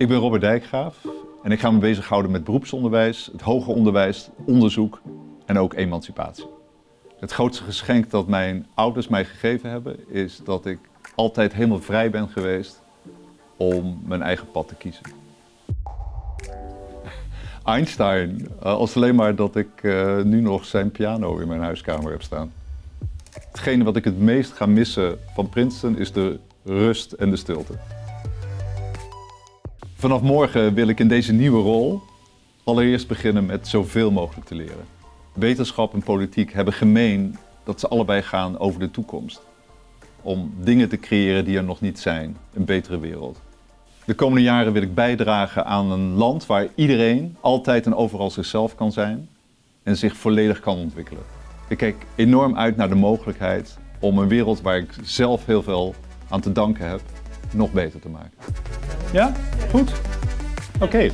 Ik ben Robert Dijkgraaf en ik ga me bezighouden met beroepsonderwijs, het hoger onderwijs, onderzoek en ook emancipatie. Het grootste geschenk dat mijn ouders mij gegeven hebben is dat ik altijd helemaal vrij ben geweest om mijn eigen pad te kiezen. Einstein, eh, als alleen maar dat ik eh, nu nog zijn piano in mijn huiskamer heb staan. Hetgene wat ik het meest ga missen van Princeton is de rust en de stilte. Vanaf morgen wil ik in deze nieuwe rol allereerst beginnen met zoveel mogelijk te leren. Wetenschap en politiek hebben gemeen dat ze allebei gaan over de toekomst. Om dingen te creëren die er nog niet zijn, een betere wereld. De komende jaren wil ik bijdragen aan een land waar iedereen altijd en overal zichzelf kan zijn en zich volledig kan ontwikkelen. Ik kijk enorm uit naar de mogelijkheid om een wereld waar ik zelf heel veel aan te danken heb, nog beter te maken. Ja? Goed? Oké.